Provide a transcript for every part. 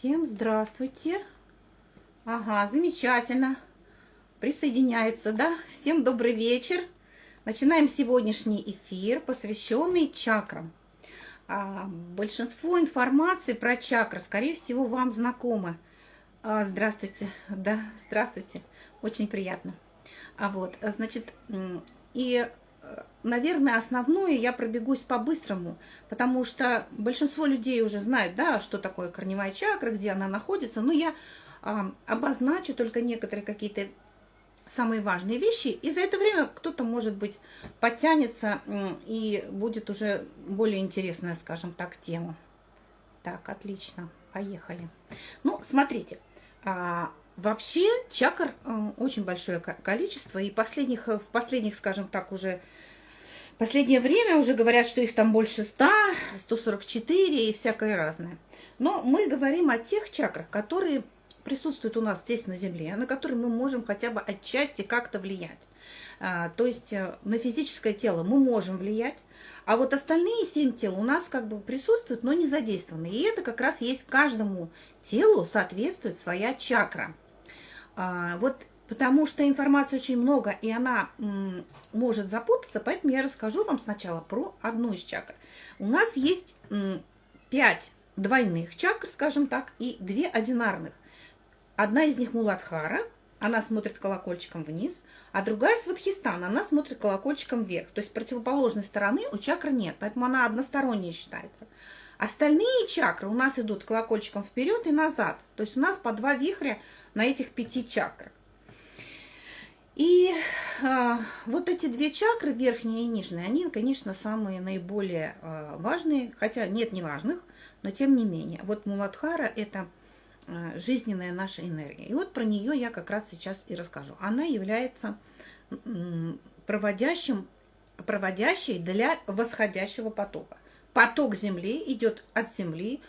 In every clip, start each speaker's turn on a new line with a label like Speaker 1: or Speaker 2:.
Speaker 1: Всем здравствуйте. Ага, замечательно. Присоединяются, да? Всем добрый вечер. Начинаем сегодняшний эфир, посвященный чакрам. А, большинство информации про чакры, скорее всего, вам знакомы. А, здравствуйте. Да, здравствуйте. Очень приятно. А вот, значит, и наверное, основное я пробегусь по-быстрому, потому что большинство людей уже знают, да, что такое корневая чакра, где она находится, но я а, обозначу только некоторые какие-то самые важные вещи, и за это время кто-то, может быть, подтянется и будет уже более интересная, скажем так, тема. Так, отлично, поехали. Ну, смотрите, а, вообще чакр очень большое количество, и последних, в последних, скажем так, уже последнее время уже говорят, что их там больше 100, 144 и всякое разное. Но мы говорим о тех чакрах, которые присутствуют у нас здесь на Земле, на которые мы можем хотя бы отчасти как-то влиять. А, то есть э, на физическое тело мы можем влиять, а вот остальные семь тел у нас как бы присутствуют, но не задействованы. И это как раз есть каждому телу соответствует своя чакра. А, вот потому что информации очень много, и она может запутаться, поэтому я расскажу вам сначала про одну из чакр. У нас есть пять двойных чакр, скажем так, и две одинарных. Одна из них Муладхара, она смотрит колокольчиком вниз, а другая Сватхистана, она смотрит колокольчиком вверх. То есть противоположной стороны у чакры нет, поэтому она односторонняя считается. Остальные чакры у нас идут колокольчиком вперед и назад. То есть у нас по два вихря на этих пяти чакрах. И э, вот эти две чакры, верхняя и нижняя, они, конечно, самые наиболее э, важные, хотя нет неважных, но тем не менее. Вот Муладхара – это э, жизненная наша энергия. И вот про нее я как раз сейчас и расскажу. Она является э, проводящим, проводящей для восходящего потока. Поток Земли идет от Земли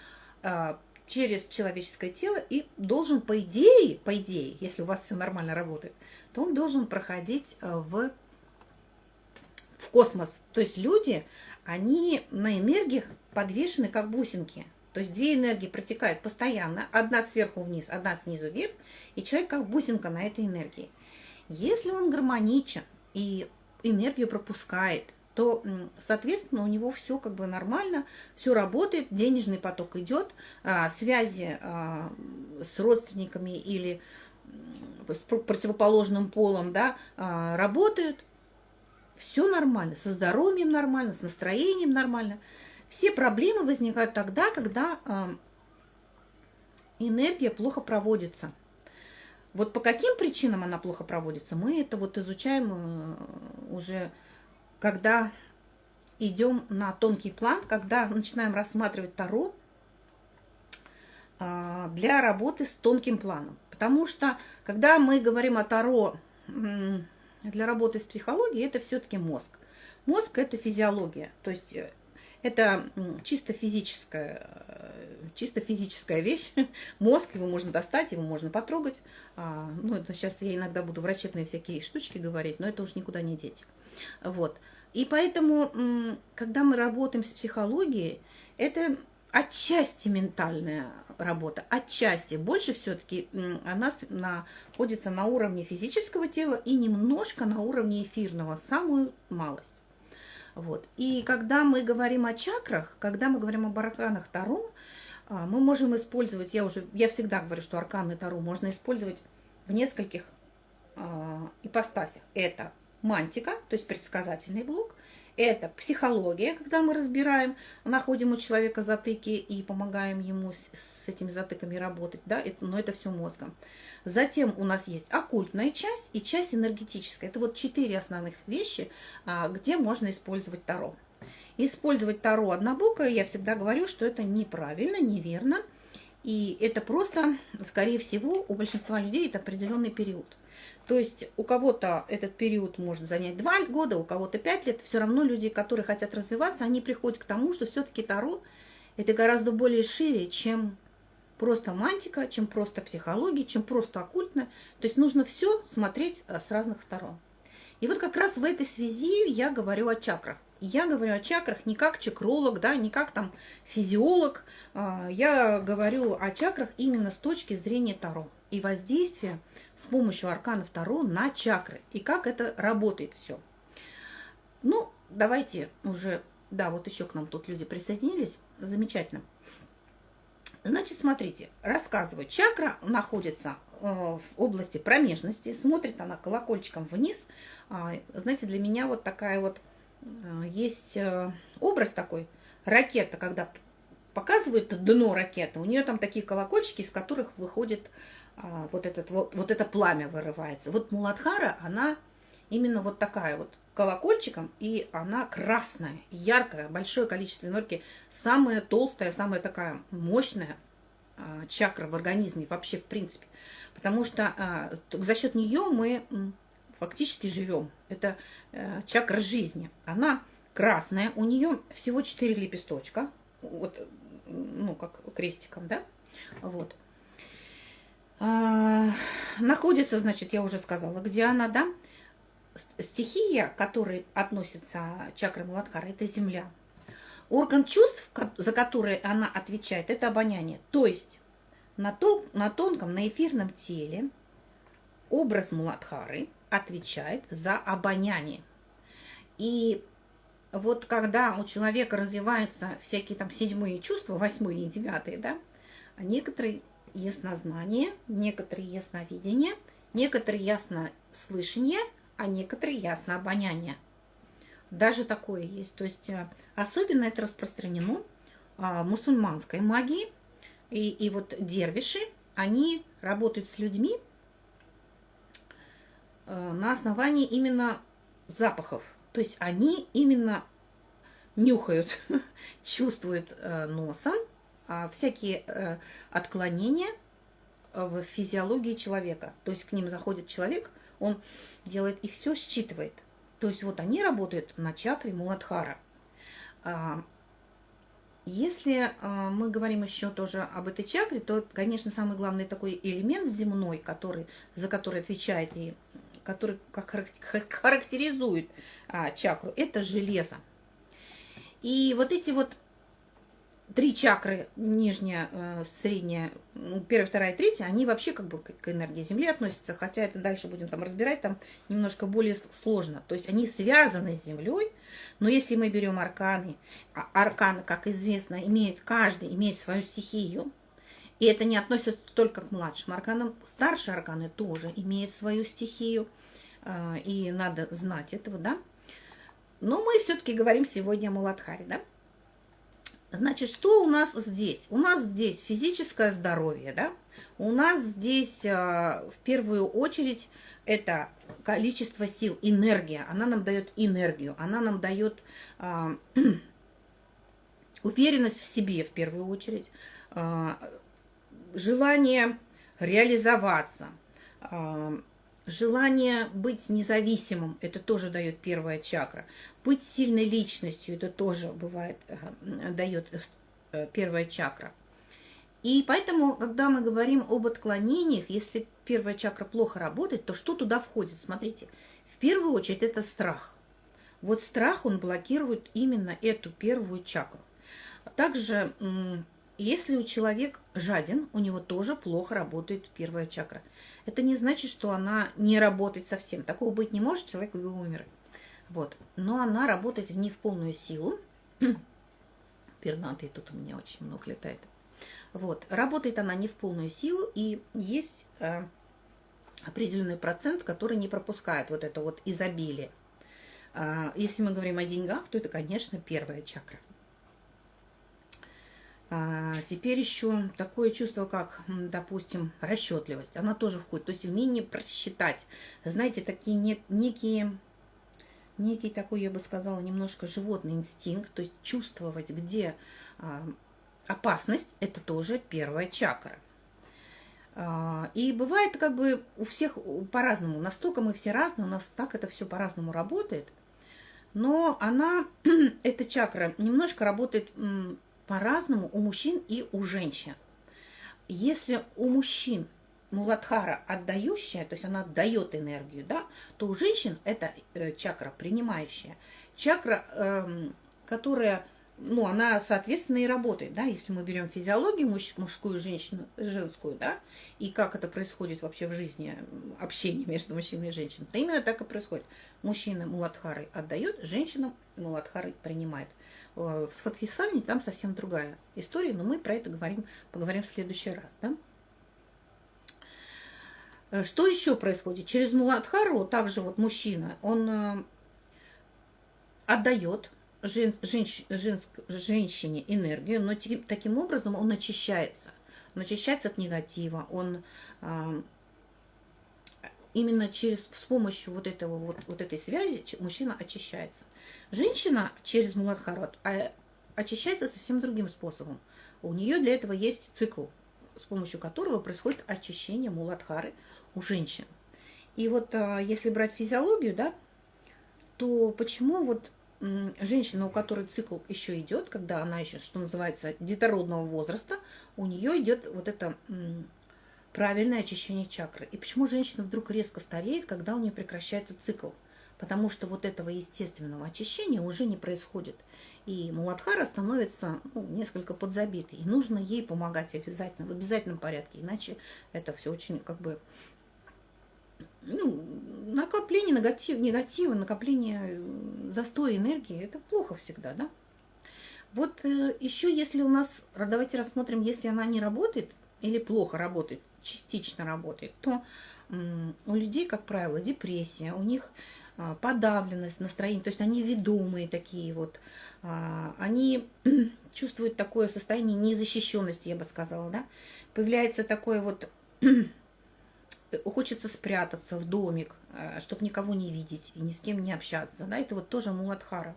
Speaker 1: э, через человеческое тело и должен, по идее, по идее, если у вас все нормально работает, то он должен проходить э, в, в космос. То есть люди, они на энергиях подвешены как бусинки. То есть две энергии протекают постоянно, одна сверху вниз, одна снизу вверх, и человек как бусинка на этой энергии. Если он гармоничен и энергию пропускает, то, соответственно, у него все как бы нормально, все работает, денежный поток идет, а, связи а, с родственниками или с противоположным полом, да, а, работают, все нормально, со здоровьем нормально, с настроением нормально. Все проблемы возникают тогда, когда а, энергия плохо проводится. Вот по каким причинам она плохо проводится, мы это вот изучаем э, уже, когда идем на тонкий план, когда начинаем рассматривать Таро а, для работы с тонким планом. Потому что, когда мы говорим о Таро для работы с психологией, это все-таки мозг. Мозг – это физиология, то есть э, это чисто физическая, э, чисто физическая вещь. Мозг, его можно достать, его можно потрогать. А, ну, это сейчас я иногда буду врачебные всякие штучки говорить, но это уж никуда не деть. Вот. И поэтому, когда мы работаем с психологией, это отчасти ментальная работа, отчасти. Больше все-таки она находится на уровне физического тела и немножко на уровне эфирного, самую малость. Вот. И когда мы говорим о чакрах, когда мы говорим об арканах Таро, а, мы можем использовать, я уже, я всегда говорю, что арканы Таро можно использовать в нескольких э, ипостасях. Это мантика, то есть предсказательный блок, это психология, когда мы разбираем, находим у человека затыки и помогаем ему с, с этими затыками работать, да, это, но это все мозгом. Затем у нас есть оккультная часть и часть энергетическая. Это вот четыре основных вещи, а, где можно использовать Таро. Использовать Таро однобокое, я всегда говорю, что это неправильно, неверно. И это просто, скорее всего, у большинства людей это определенный период. То есть у кого-то этот период может занять 2 года, у кого-то 5 лет. Все равно люди, которые хотят развиваться, они приходят к тому, что все-таки Таро это гораздо более шире, чем просто мантика, чем просто психология, чем просто оккультно. То есть нужно все смотреть э, с разных сторон. И вот как раз в этой связи я говорю о чакрах. Я говорю о чакрах не как чакролог, да, не как там физиолог. А, я говорю о чакрах именно с точки зрения Таро и воздействия с помощью аркана Таро на чакры. И как это работает все. Ну, давайте уже... Да, вот еще к нам тут люди присоединились. Замечательно. Значит, смотрите, рассказываю. Чакра находится э, в области промежности. Смотрит она колокольчиком вниз. А, знаете, для меня вот такая вот есть э, образ такой, ракета, когда показывают дно ракеты, у нее там такие колокольчики, из которых выходит а, вот, этот, вот, вот это пламя вырывается. Вот Муладхара, она именно вот такая вот колокольчиком, и она красная, яркая, большое количество энергии, самая толстая, самая такая мощная а, чакра в организме вообще в принципе. Потому что а, за счет нее мы фактически живем. Это э, чакра жизни. Она красная, у нее всего 4 лепесточка, вот, ну, как крестиком, да, вот. А, находится, значит, я уже сказала, где она, да, стихия, которой относится чакра Муладхара, это земля. Орган чувств, за который она отвечает, это обоняние. То есть на, тол на тонком, на эфирном теле образ Муладхары – отвечает за обоняние. И вот когда у человека развиваются всякие там седьмые чувства, восьмые и девятые, да, некоторые яснознание, некоторые ясновидение, некоторые яснослышание, а некоторые яснообоняние. Даже такое есть. То есть э, особенно это распространено а, мусульманской магии. И, и вот дервиши, они работают с людьми, Э, на основании именно запахов. То есть они именно нюхают, чувствуют э, носом а всякие э, отклонения в физиологии человека. То есть к ним заходит человек, он делает и все считывает. То есть вот они работают на чакре Муладхара. А, если мы говорим еще тоже об этой чакре, то, конечно, самый главный такой элемент земной, который, за который отвечает и который характеризует а, чакру, это железо. И вот эти вот три чакры, нижняя, э, средняя, ну, первая, вторая, третья, они вообще как бы к энергии Земли относятся, хотя это дальше будем там разбирать, там немножко более сложно. То есть они связаны с Землей, но если мы берем арканы, а арканы, как известно, имеют, каждый имеет свою стихию, и это не относится только к младшим арканам. Старшие арканы тоже имеют свою стихию. А, и надо знать этого, да. Но мы все-таки говорим сегодня о Муладхаре, да. Значит, что у нас здесь? У нас здесь физическое здоровье, да. У нас здесь а, в первую очередь это количество сил, энергия. Она нам дает энергию, она нам дает а, уверенность в себе в первую очередь, желание реализоваться, а, желание быть независимым, это тоже дает первая чакра. Быть сильной личностью, это тоже бывает, э, дает э, первая чакра. И поэтому, когда мы говорим об отклонениях, если первая чакра плохо работает, то что туда входит? Смотрите, в первую очередь это страх. Вот страх, он блокирует именно эту первую чакру. Также если у человека жаден, у него тоже плохо работает первая чакра. Это не значит, что она не работает совсем. Такого быть не может, человек бы умер. Вот. Но она работает не в полную силу. Пернатые тут у меня очень много летает. Вот. Работает она не в полную силу, и есть э, определенный процент, который не пропускает вот это вот изобилие. Э, если мы говорим о деньгах, то это, конечно, первая чакра. А, теперь еще такое чувство, как, допустим, расчетливость. Она тоже входит. То есть умение просчитать. Знаете, такие не, некие, некий такой, я бы сказала, немножко животный инстинкт. То есть чувствовать, где а, опасность, это тоже первая чакра. А, и бывает как бы у всех по-разному. Настолько мы все разные, у нас так это все по-разному работает. Но она, эта чакра, немножко работает по-разному у мужчин и у женщин. Если у мужчин Муладхара отдающая, то есть она отдает энергию, да, то у женщин это э, чакра принимающая. Чакра, э, которая ну, она, соответственно, и работает, да, если мы берем физиологию муж, мужскую, женщину, женскую, да, и как это происходит вообще в жизни, общение между мужчиной и женщиной, то именно так и происходит. Мужчина муладхары отдает, женщина муладхары принимает. Э, в Сватхисане там совсем другая история, но мы про это говорим, поговорим в следующий раз, да. Э, что еще происходит? Через Муладхару также вот мужчина, он э, отдает, жен, женщ, женск, женщине энергию, но таким, образом он очищается. Он очищается от негатива, он именно через, с помощью вот, этого, вот, вот этой связи мужчина очищается. Женщина через Муладхарат а, очищается совсем другим способом. У нее для этого есть цикл, с помощью которого происходит очищение Муладхары у женщин. И вот а, если брать физиологию, да, то почему вот женщина, у которой цикл еще идет, когда она еще, что называется, детородного возраста, у нее идет вот это правильное очищение чакры. И почему женщина вдруг резко стареет, когда у нее прекращается цикл? Потому что вот этого естественного очищения уже не происходит. И Муладхара становится ну, несколько подзабитой. И нужно ей помогать обязательно, в обязательном порядке. Иначе это все очень как бы ну, накопление негатив, негатива, накопление э, застоя энергии, это плохо всегда, да? Вот э, еще если у нас, давайте рассмотрим, если она не работает или плохо работает, частично работает, то у людей, как правило, депрессия, у них а, подавленность настроения, то есть они ведомые такие вот, а, они чувствуют такое состояние незащищенности, я бы сказала, да, появляется такое вот хочется спрятаться в домик, э, чтобы никого не видеть и ни с кем не общаться. Да, это вот тоже муладхара.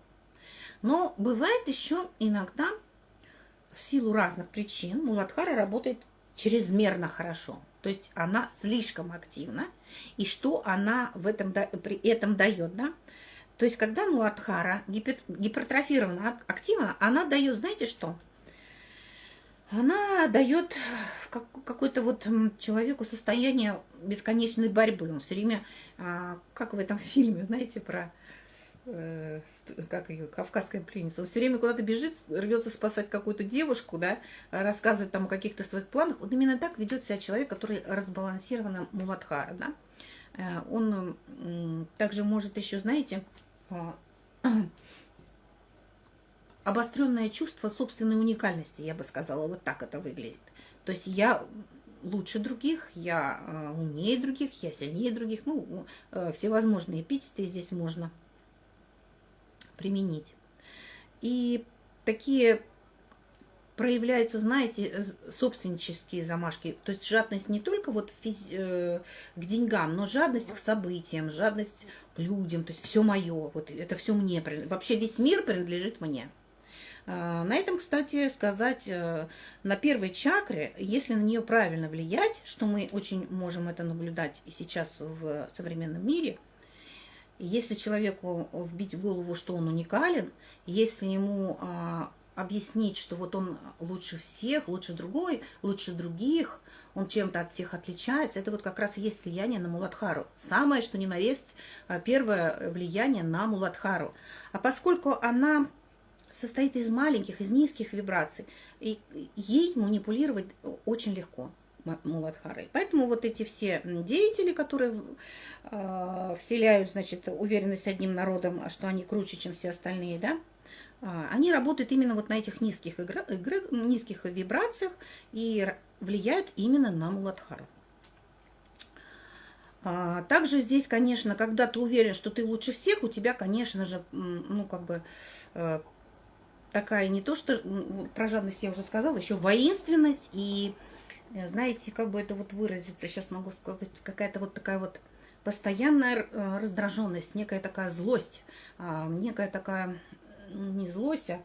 Speaker 1: Но бывает еще иногда, в силу разных причин, муладхара работает чрезмерно хорошо. То есть она слишком активна. И что она в этом, при этом дает, да? То есть когда муладхара гипер, гипертрофирована активна, она дает, знаете что? она дает какой-то вот человеку состояние бесконечной борьбы. Он все время, а, как в этом фильме, знаете, про э, как ее, кавказская пленница. Он все время куда-то бежит, рвется спасать какую-то девушку, да, рассказывает там о каких-то своих планах. Вот именно так ведет себя человек, который разбалансирован муладхара, да. Э, он также может еще, знаете, а, обостренное чувство собственной уникальности, я бы сказала, вот так это выглядит. То есть я лучше других, я э, умнее других, я сильнее других. Ну, всевозможные эпитеты здесь можно применить. И такие проявляются, знаете, собственнические замашки. То есть жадность не только вот э, к деньгам, но жадность к событиям, жадность к людям. То есть все мое, вот это все мне. Вообще весь мир принадлежит мне. А, на этом, кстати, сказать, э, на первой чакре, если на нее правильно влиять, что мы очень можем это наблюдать и сейчас в современном мире, если человеку вбить в голову, что он уникален, если ему а, объяснить, что вот он лучше всех, лучше другой, лучше других, он чем-то от всех отличается, это вот как раз и есть влияние на Муладхару. Самое, что ни на есть, а, первое влияние на Муладхару. А поскольку она состоит из маленьких, из низких вибраций. И ей манипулировать очень легко. Муладхарой. Поэтому вот эти все деятели, которые э, вселяют, значит, уверенность одним народом, что они круче, чем все остальные, да, э, они работают именно вот на этих низких, игр, игр, низких вибрациях и влияют именно на Муладхару. Также здесь, конечно, когда ты уверен, что ты лучше всех, у тебя, конечно же, ну, как бы э, такая не то, что про жадность я уже сказала, еще воинственность и, знаете, как бы это вот выразиться, сейчас могу сказать, какая-то вот такая вот постоянная э, раздраженность, некая такая злость, а, некая такая, не злость, а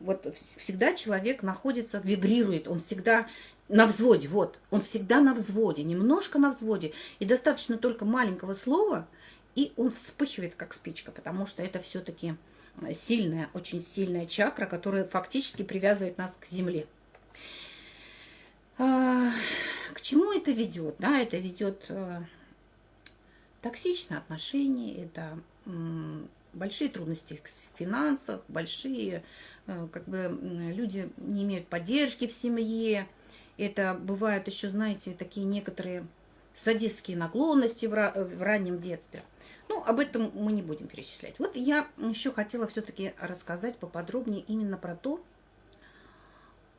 Speaker 1: вот всегда человек находится, вибрирует, он всегда на взводе, вот, он всегда на взводе, немножко на взводе, и достаточно только маленького слова, и он вспыхивает, как спичка, потому что это все-таки сильная, очень сильная чакра, которая фактически привязывает нас к Земле. А, к чему это ведет? Да, это ведет э, токсичные отношения, это большие трудности в финансах, большие, э, как бы люди не имеют поддержки в семье. Это бывают еще, знаете, такие некоторые садистские наклонности в, в раннем детстве. Ну, об этом мы не будем перечислять. Вот я еще хотела все-таки рассказать поподробнее именно про то,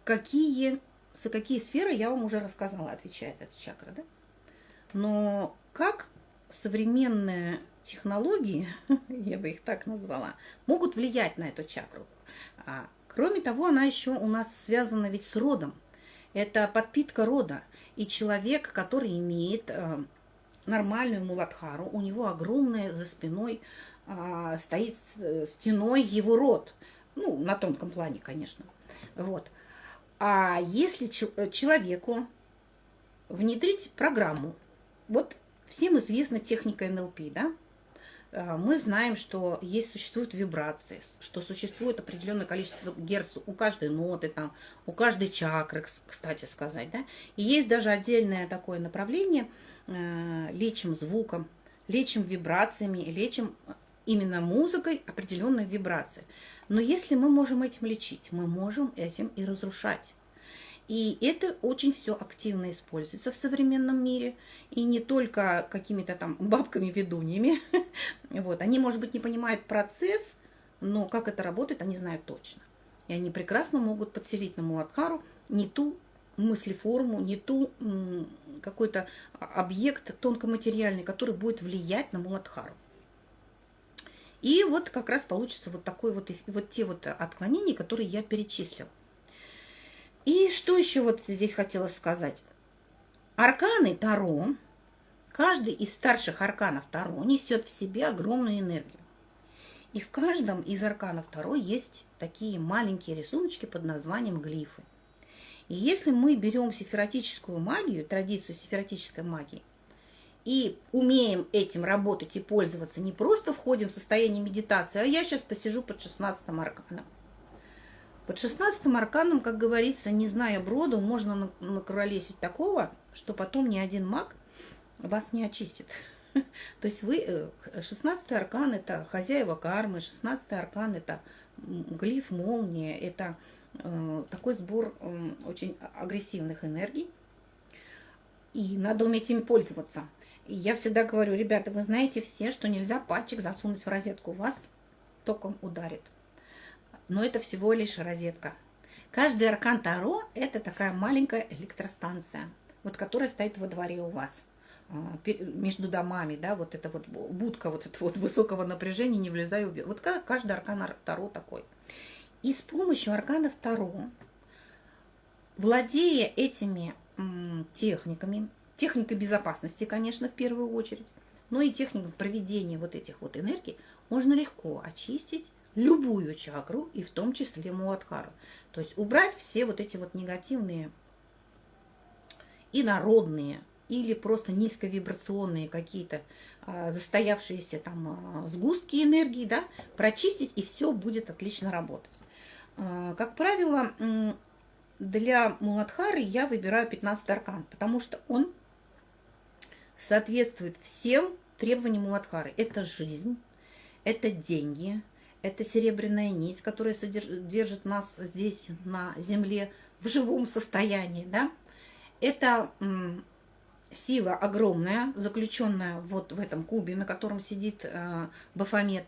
Speaker 1: какие, за какие сферы я вам уже рассказала, отвечает эта чакра, да? Но как современные технологии, я бы их так назвала, могут влиять на эту чакру. А, кроме того, она еще у нас связана ведь с родом. Это подпитка рода. И человек, который имеет э, нормальную муладхару, у него огромная за спиной а, стоит э, стеной его род. Ну, на тонком плане, конечно. Вот. А если э, человеку внедрить программу, вот всем известна техника НЛП, да? А, мы знаем, что есть, существуют вибрации, что существует определенное количество герц у каждой ноты, там, у каждой чакры, кстати сказать. Да? И есть даже отдельное такое направление, э, лечим звуком, лечим вибрациями, лечим именно музыкой определенные вибрации. Но если мы можем этим лечить, мы можем этим и разрушать. И это очень все активно используется в современном мире. И не только какими-то там бабками-ведуньями. Вот. Они, может быть, не понимают процесс, но как это работает, они знают точно. И они прекрасно могут подселить на Муладхару не ту мыслеформу, не ту какой-то объект тонкоматериальный, который будет влиять на Муладхару. И вот как раз получится вот такой вот, вот те вот отклонения, которые я перечислила. И что еще вот здесь хотела сказать? Арканы Таро, каждый из старших арканов Таро несет в себе огромную энергию. И в каждом из арканов Таро есть такие маленькие рисуночки под названием глифы. И если мы берем сефиротическую магию, традицию сефиротической магии, и умеем этим работать и пользоваться, не просто входим в состояние медитации, а я сейчас посижу под 16 арканом. Под шестнадцатым арканом, как говорится, не зная броду, можно накуролесить такого, что потом ни один маг вас не очистит. То есть вы, э, шестнадцатый аркан – это хозяева кармы, шестнадцатый аркан – это глиф, молния, это э, такой сбор э, очень агрессивных энергий. И надо уметь им пользоваться. И я всегда говорю, ребята, вы знаете все, что нельзя пальчик засунуть в розетку, вас током ударит но это всего лишь розетка. Каждый аркан Таро – это такая маленькая электростанция, вот которая стоит во дворе у вас а, между домами, да, вот эта вот будка вот этого вот высокого напряжения, не влезай, убей. Вот каждый аркан Таро такой. И с помощью арканов Таро, владея этими техниками, техникой безопасности, конечно, в первую очередь, но и техникой проведения вот этих вот энергий, можно легко очистить любую чакру, и в том числе Муладхару. То есть убрать все вот эти вот негативные и народные, или просто низковибрационные какие-то а, застоявшиеся там а, сгустки энергии, да, прочистить, и все будет отлично работать. А, как правило, для Муладхары я выбираю 15 аркан, потому что он соответствует всем требованиям Муладхары. Это жизнь, это деньги, это серебряная нить, которая содержит нас здесь на земле в живом состоянии. Да? Это сила огромная, заключенная вот в этом кубе, на котором сидит э, Бафомет.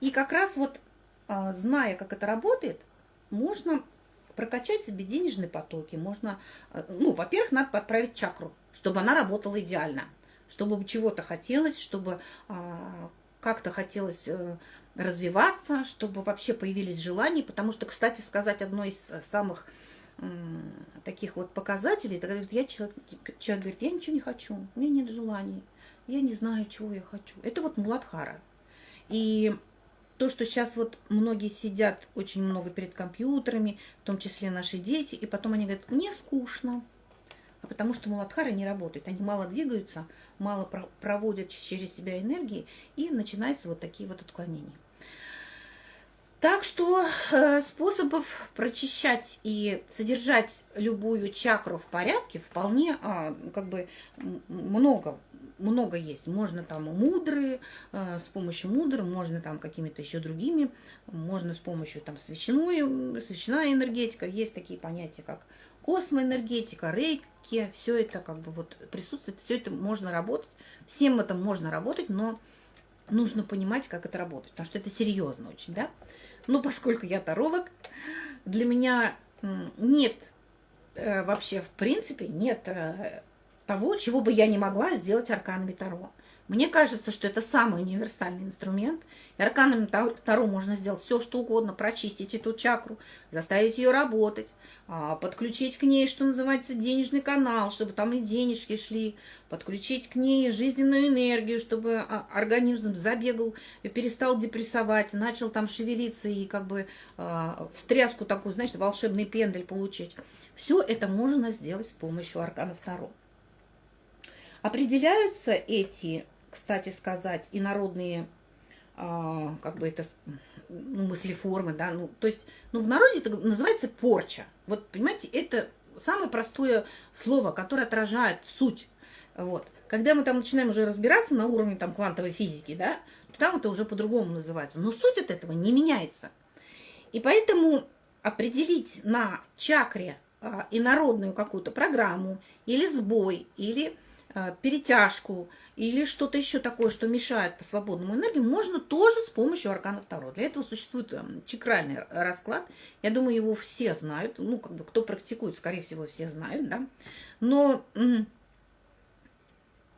Speaker 1: И как раз вот, э, зная, как это работает, можно прокачать себе денежные потоки. Можно, э, ну, во-первых, надо подправить чакру, чтобы она работала идеально, чтобы чего-то хотелось, чтобы как-то хотелось э, развиваться, чтобы вообще появились желания, потому что, кстати сказать, одно из самых таких вот показателей, это говорит, я человек, человек говорит, я ничего не хочу, у меня нет желаний, я не знаю, чего я хочу. Это вот Муладхара. И то, что сейчас вот многие сидят очень много перед компьютерами, в том числе наши дети, и потом они говорят, мне скучно, а потому что муладхары не работают. Они мало двигаются, мало проводят через себя энергии, и начинаются вот такие вот отклонения. Так что э, способов прочищать и содержать любую чакру в порядке вполне а, как бы много много есть. Можно там мудры, э, с помощью мудры, можно там какими-то еще другими, можно с помощью там свечной, свечная энергетика. Есть такие понятия, как космоэнергетика, рейки, все это как бы вот присутствует, все это можно работать, всем это можно работать, но нужно понимать, как это работает, потому что это серьезно очень, да. Но поскольку я таролог, для меня нет э, вообще, в принципе, нет э, того, чего бы я не могла сделать арканами Таро. Мне кажется, что это самый универсальный инструмент. И арканами Таро можно сделать все, что угодно, прочистить эту чакру, заставить ее работать, а, подключить к ней, что называется, денежный канал, чтобы там и денежки шли, подключить к ней жизненную энергию, чтобы а, организм забегал, перестал депрессовать, начал там шевелиться и как бы а, встряску такую, знаете, волшебный пендель получить. Все это можно сделать с помощью арканов Таро. Определяются эти кстати сказать, и народные, а, как бы это, ну, мыслеформы, да, ну, то есть, ну, в народе это называется порча. Вот, понимаете, это самое простое слово, которое отражает суть. Вот. Когда мы там начинаем уже разбираться на уровне там квантовой физики, да, то там это уже по-другому называется. Но суть от этого не меняется. И поэтому определить на чакре а, инородную какую-то программу или сбой, или перетяжку или что-то еще такое, что мешает по свободному энергии, можно тоже с помощью аркана Таро. Для этого существует эм, чакральный расклад. Я думаю, его все знают. Ну, как бы, кто практикует, скорее всего, все знают, да. Но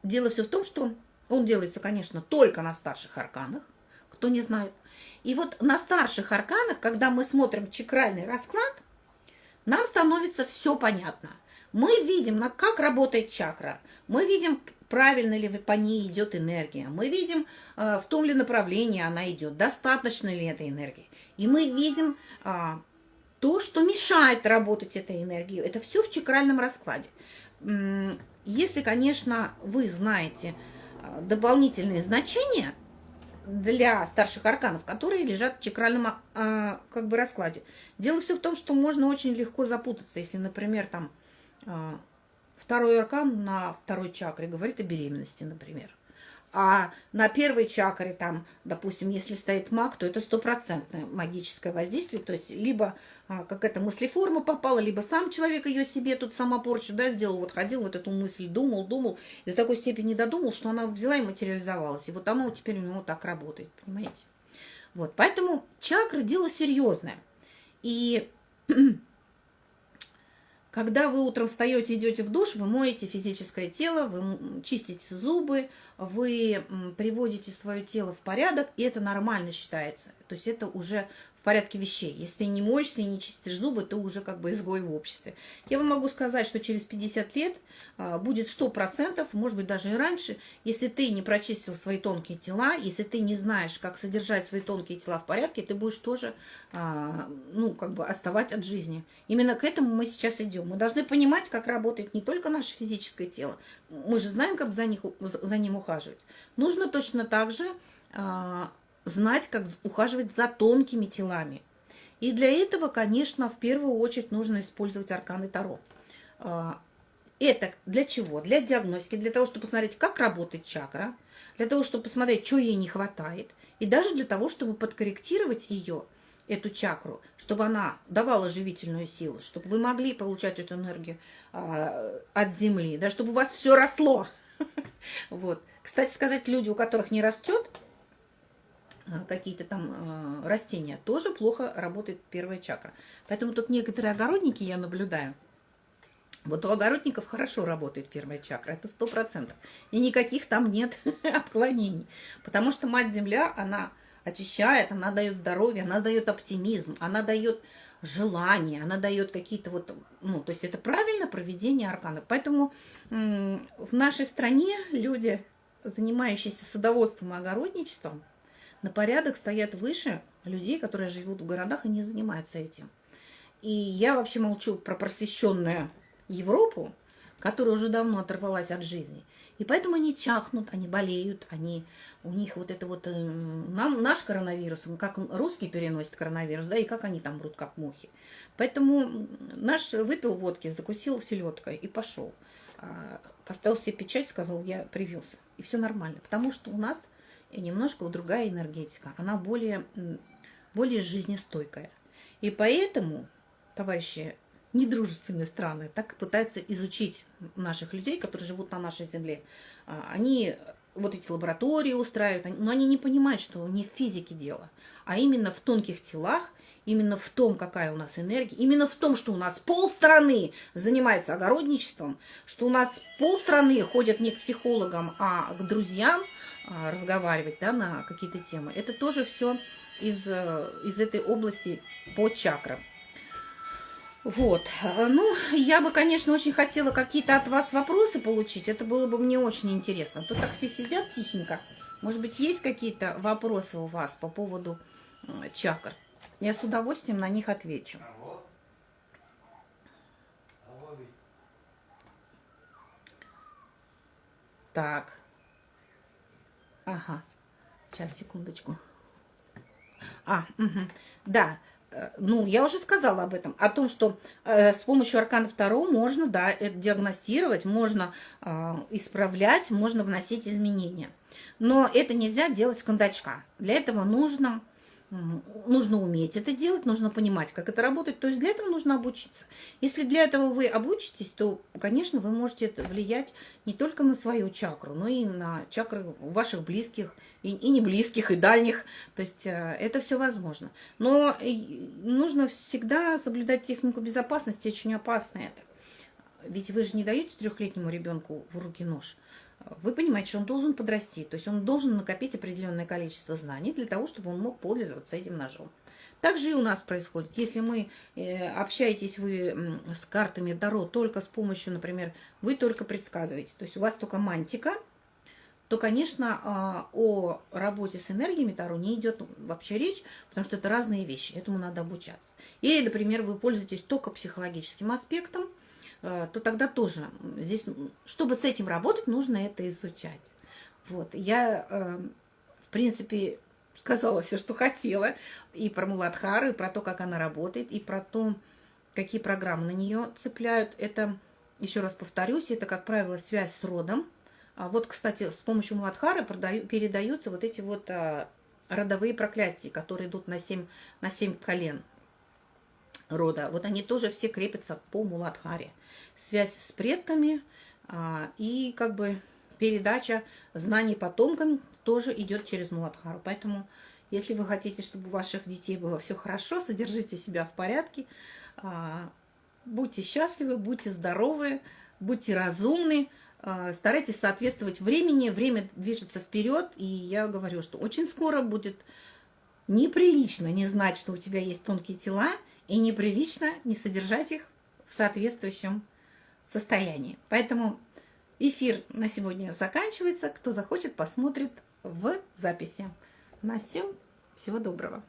Speaker 1: дело все в том, что он делается, конечно, только на старших арканах, кто не знает. И вот на старших арканах, когда мы смотрим чакральный расклад, нам становится все понятно – мы видим, как работает чакра. Мы видим, правильно ли по ней идет энергия. Мы видим, э, в том ли направлении она идет, достаточно ли этой энергии. И мы видим а, то, что мешает работать этой энергии. Это все в чакральном раскладе. Если, конечно, вы знаете а, дополнительные значения для старших арканов, которые лежат в чакральном а, как бы раскладе. Дело все в том, что можно очень легко запутаться, если, например, там второй аркан на второй чакре говорит о беременности, например. А на первой чакре, там, допустим, если стоит маг, то это стопроцентное магическое воздействие. То есть либо а, какая-то мыслеформа попала, либо сам человек ее себе тут сама порчу да, сделал. Вот ходил, вот эту мысль думал, думал, и до такой степени додумал, что она взяла и материализовалась. И вот оно теперь у него так работает, понимаете? Вот, поэтому чакры дело серьезное. И Когда вы утром встаете, идете в душ, вы моете физическое тело, вы чистите зубы, вы приводите свое тело в порядок, и это нормально считается. То есть это уже порядке вещей. Если ты не моешься и не чистишь зубы, ты уже как бы изгой в обществе. Я вам могу сказать, что через 50 лет а, будет 100%, может быть даже и раньше, если ты не прочистил свои тонкие тела, если ты не знаешь, как содержать свои тонкие тела в порядке, ты будешь тоже, а, ну, как бы отставать от жизни. Именно к этому мы сейчас идем. Мы должны понимать, как работает не только наше физическое тело, мы же знаем, как за, них, за ним ухаживать. Нужно точно так же а, знать, как ухаживать за тонкими телами. И для этого, конечно, в первую очередь нужно использовать арканы Таро. А, это для чего? Для диагностики, для того, чтобы посмотреть, как работает чакра, для того, чтобы посмотреть, что ей не хватает, и даже для того, чтобы подкорректировать ее, эту чакру, чтобы она давала живительную силу, чтобы вы могли получать эту энергию а, от Земли, да, чтобы у вас все росло. Вот. Кстати сказать, люди, у которых не растет, какие-то там а, растения, тоже плохо работает первая чакра. Поэтому тут некоторые огородники я наблюдаю. Вот у огородников хорошо работает первая чакра, это сто процентов. И никаких там нет отклонений. Потому что Мать-Земля, она очищает, она дает здоровье, она дает оптимизм, она дает желание, она дает какие-то вот, ну, то есть это правильно проведение арканов. Поэтому в нашей стране люди, занимающиеся садоводством и огородничеством, на порядок стоят выше людей, которые живут в городах и не занимаются этим. И я вообще молчу про просвещенную Европу, которая уже давно оторвалась от жизни. И поэтому они чахнут, они болеют, они, у них вот это вот, э, нам, наш коронавирус, как русский переносит коронавирус, да, и как они там мрут, как мухи. Поэтому наш выпил водки, закусил селедкой и пошел. А, поставил себе печать, сказал, я привился. И все нормально, потому что у нас немножко другая энергетика, она более, более жизнестойкая. И поэтому, товарищи, недружественные страны так пытаются изучить наших людей, которые живут на нашей земле. А, они вот эти лаборатории устраивают, но они не понимают, что не в физике дело, а именно в тонких телах, именно в том, какая у нас энергия, именно в том, что у нас полстраны занимается огородничеством, что у нас полстраны ходят не к психологам, а к друзьям разговаривать да, на какие-то темы. Это тоже все из, э, из этой области по чакрам. Вот. Ну, я бы, конечно, очень хотела какие-то от вас вопросы получить. Это было бы мне очень интересно. Тут так все сидят тихенько. Может быть, есть какие-то вопросы у вас по поводу чакр? Я с удовольствием на них отвечу. Так. Ага. Сейчас, секундочку. А, угу. да. Э, ну, я уже сказала об этом, о том, что э, с помощью аркана второго можно, да, это диагностировать, можно э, исправлять, можно вносить изменения. Но это нельзя делать с кондачка. Для этого нужно нужно уметь это делать, нужно понимать, как это работает. То есть для этого нужно обучиться. Если для этого вы обучитесь, то, конечно, вы можете это влиять не только на свою чакру, но и на чакры ваших близких, и, и не близких, и дальних. То есть э, это все возможно. Но нужно всегда соблюдать технику безопасности, очень опасно это. Ведь вы же не даете трехлетнему ребенку в руки нож вы понимаете, что он должен подрасти, то есть он должен накопить определенное количество знаний для того, чтобы он мог пользоваться этим ножом. Так же и у нас происходит. Если мы э, общаетесь вы с картами Таро только с помощью, например, вы только предсказываете, то есть у вас только мантика, то, конечно, а, о работе с энергиями Таро не идет вообще речь, потому что это разные вещи, этому надо обучаться. Или, например, вы пользуетесь только психологическим аспектом, то тогда тоже здесь, чтобы с этим работать, нужно это изучать. Вот. Я, э, в принципе, сказала все, что хотела, и про Муладхару, и про то, как она работает, и про то, какие программы на нее цепляют. Это, еще раз повторюсь, это, как правило, связь с родом. А вот, кстати, с помощью Муладхары передаются вот эти вот а, родовые проклятия, которые идут на семь на 7 колен рода, вот они тоже все крепятся по Муладхаре. Связь с предками а, и как бы передача знаний потомкам тоже идет через Муладхару. Поэтому, если вы хотите, чтобы у ваших детей было все хорошо, содержите себя в порядке, а, будьте счастливы, будьте здоровы, будьте разумны, а, старайтесь соответствовать времени, время движется вперед, и я говорю, что очень скоро будет неприлично не знать, что у тебя есть тонкие тела, и неприлично не содержать их в соответствующем состоянии. Поэтому эфир на сегодня заканчивается. Кто захочет, посмотрит в записи. На всем всего доброго.